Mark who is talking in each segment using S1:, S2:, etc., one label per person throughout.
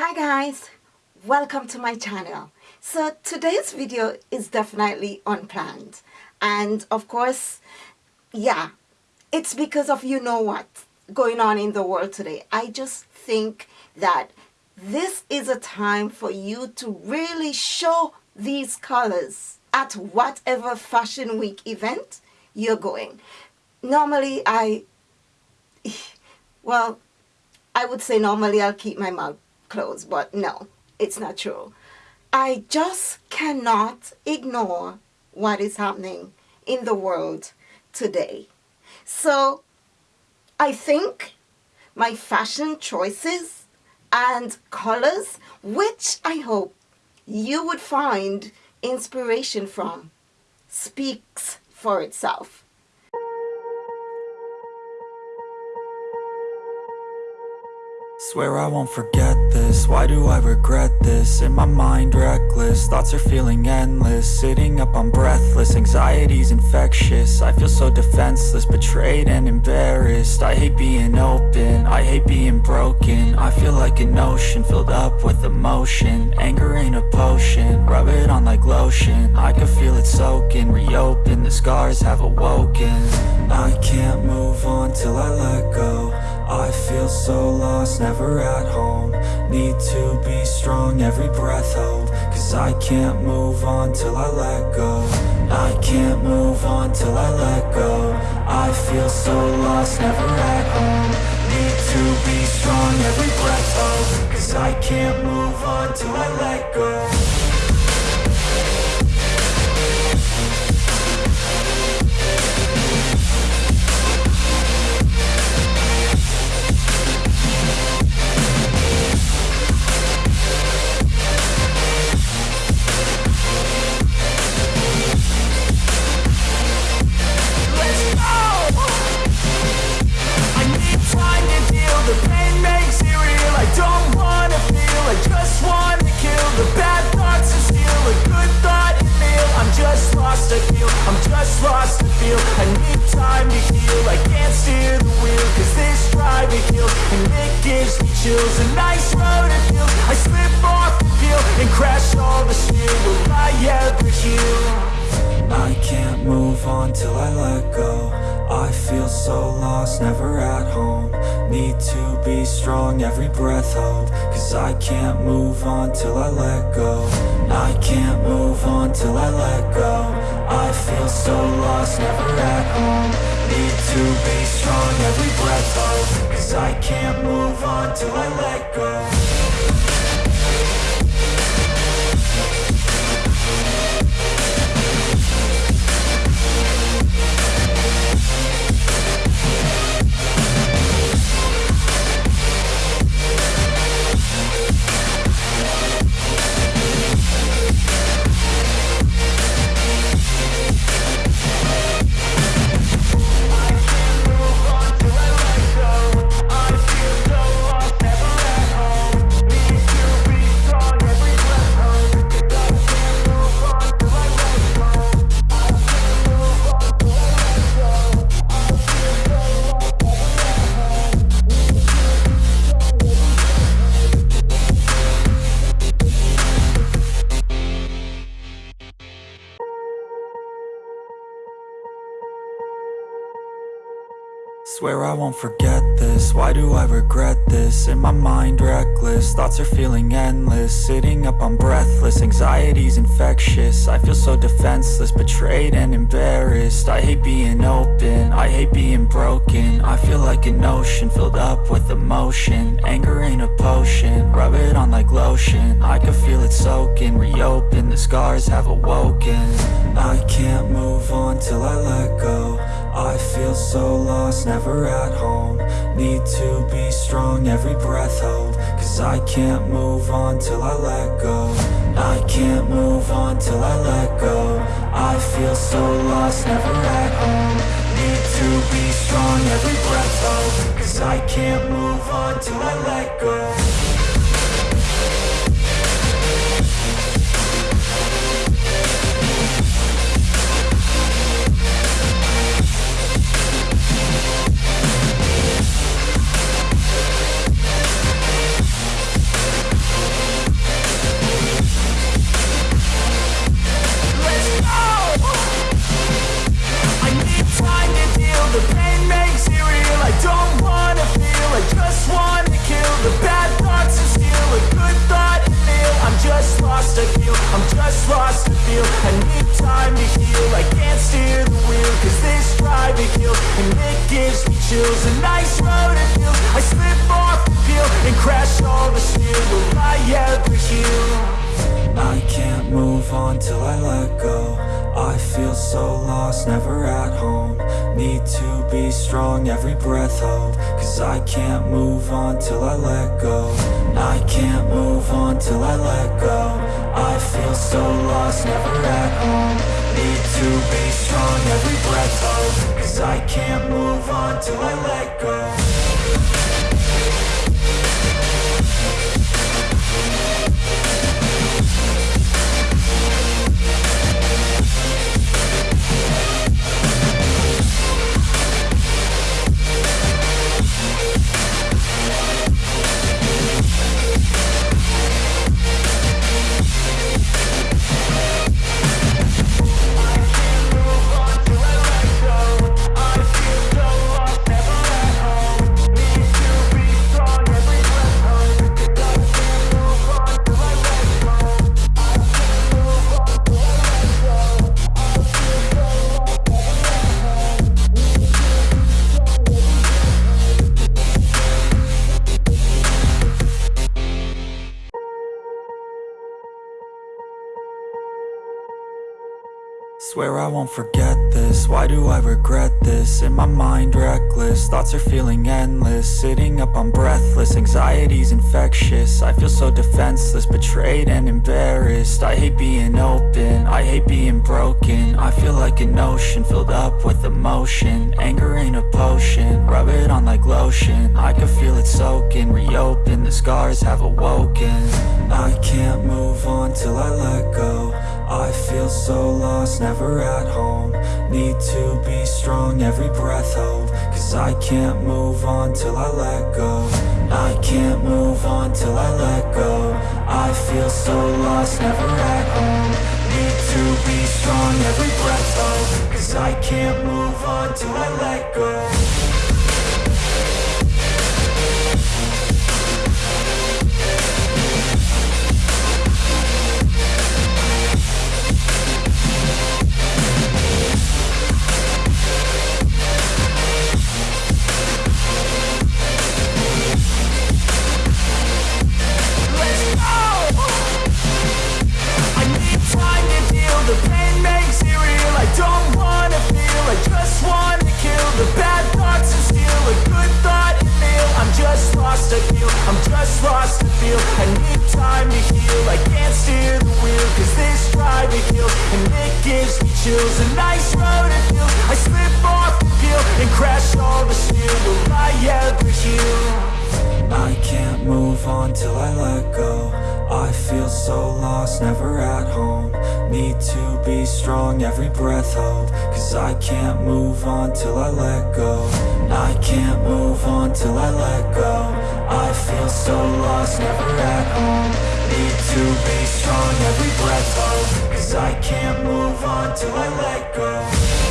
S1: Hi guys, welcome to my channel. So today's video is definitely unplanned and of course, yeah, it's because of you know what going on in the world today. I just think that this is a time for you to really show these colors at whatever fashion week event you're going. Normally I, well, I would say normally I'll keep my mouth closed, but no, it's not true. I just cannot ignore what is happening in the world today. So I think my fashion choices and colors, which I hope you would find inspiration from, speaks for itself.
S2: Swear I won't forget this, why do I regret this? In my mind reckless, thoughts are feeling endless. Sitting up I'm breathless, anxiety's infectious. I feel so defenseless, betrayed and embarrassed. I hate being open, I hate being broken. I feel like an ocean, filled up with emotion. Anger ain't a potion, rub it on like lotion. I can feel it soaking, reopen, the scars have awoken. I can't move on till I let go I feel so lost, never at home. Need to be strong, every breath hold. Cause I can't move on till I let go. I can't move on till I let go. I feel so lost, never at home. Need to be strong, every breath hold. Cause I can't move on till I let go feel. I need time to heal.
S3: I
S2: can't steer
S3: the wheel Cause
S2: this drive
S3: it kills. And it
S2: gives
S3: me chills. A nice road it
S2: feels.
S3: I slip off the peel
S2: And
S3: crash all the steel. Will I ever heal?
S2: I can't move on till I let go. I feel so lost, never at home. Need to be strong, every breath hold. Cause I can't move on till I let go. I can't move on till I let go. I feel so lost, never at home. Need to be strong, every breath hold Cause I can't move on till I let go. Swear I won't forget this, why do I regret this? In my mind reckless, thoughts are feeling endless. Sitting up I'm breathless, anxiety's infectious. I feel so defenseless, betrayed and embarrassed. I hate being open, I hate being broken. I feel like an ocean, filled up with emotion. Anger ain't a potion, rub it on like lotion. I can feel it soaking, reopen, the scars have awoken. I can't move on till I let go I feel so lost, never at home. Need to be strong, every breath hold. Cause I can't move on till I let go. I can't move on till I let go. I feel so lost, never at home. Need to be strong, every breath hold. Cause I can't move on till I let go
S3: chills.
S2: A
S3: nice
S2: road
S3: it feels I
S2: slip
S3: off
S2: the
S3: And
S2: crash
S3: all the steel Will I ever heal?
S2: I can't move on till I let go. I feel so lost, never at home. Need to be strong, every breath hold. Cause I can't move on till I let go. I can't move on till I let go. I feel so lost, never at home Need to be strong, every breath hold Cause I can't move on till I let go Swear I won't forget this, why do I regret this? In my mind reckless, thoughts are feeling endless. Sitting up I'm breathless, anxiety's infectious. I feel so defenseless, betrayed and embarrassed. I hate being open, I hate being broken. I feel like an ocean, filled up with emotion. Anger ain't a potion, rub it on like lotion. I can feel it soaking, reopen, the scars have awoken. I can't move on till I let go I feel so lost, never at home. Need to be strong, every breath hold Cause I can't move on till I let go. I can't move on till I let go. I feel so lost, never at home. Need to be strong, every breath hold Cause I can't move on till I let go so lost, never at home. Need to be strong, every breath hold Cause I can't move on till I let go. I can't move on till I let go. I feel so lost, never at home. Need to be strong, every breath hold Cause I can't move on till I let go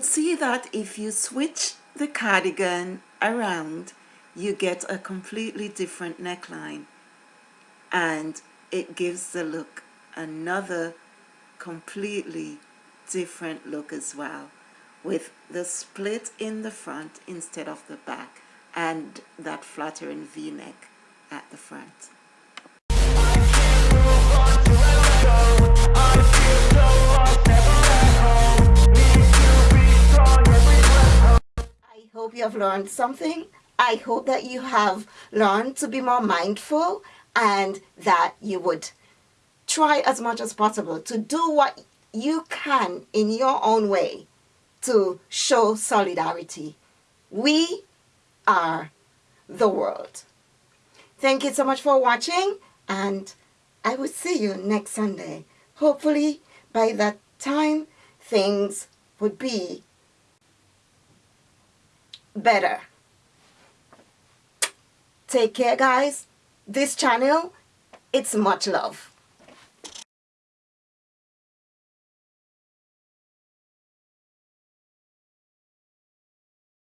S4: You would see that if you switch the cardigan around, you get a completely different neckline and it gives the look another completely different look as well with the split in the front instead of the back and that flattering v-neck at the front.
S1: Hope you have learned something. I hope that you have learned to be more mindful and that you would try as much as possible to do what you can in your own way to show solidarity. We are the world. Thank you so much for watching and I will see you next Sunday. Hopefully by that time things would be better. Take care guys. This channel it's much love.